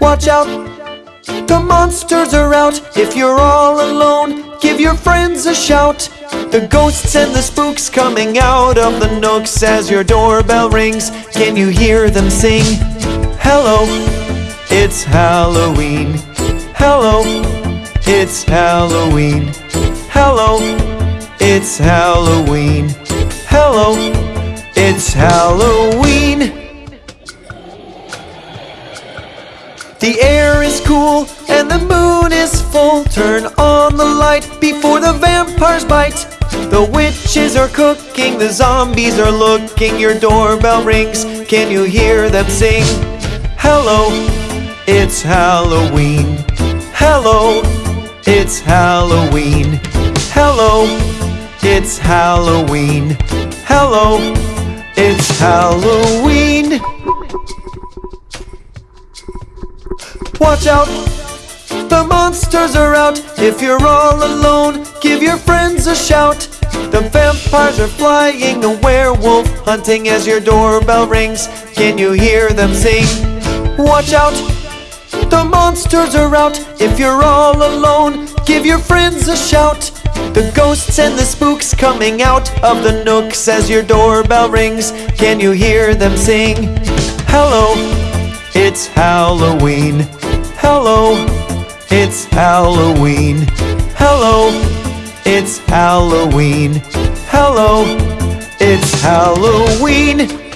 Watch out, the monsters are out. If you're all alone, give your friends a shout. The ghosts and the spooks coming out of the nooks as your doorbell rings. Can you hear them sing? Hello, it's Halloween. Hello, it's Halloween. Hello, it's Halloween. Hello, it's Halloween. The air is cool and the moon is full. Turn on the light before the vampires bite. The witches are cooking, the zombies are looking. Your doorbell rings, can you hear them sing? Hello, it's Halloween. Hello, it's Halloween. Hello, it's Halloween. It's Halloween. Watch out, the monsters are out. If you're all alone, give your friends a shout. The vampires are flying, a werewolf hunting as your doorbell rings. Can you hear them sing? Watch out, monsters are out. If you're all alone, give your friends a shout. The ghosts and the spooks coming out of the nooks as your doorbell rings. Can you hear them sing? Hello, it's Halloween. Hello, it's Halloween. Hello, it's Halloween. Hello, it's Halloween.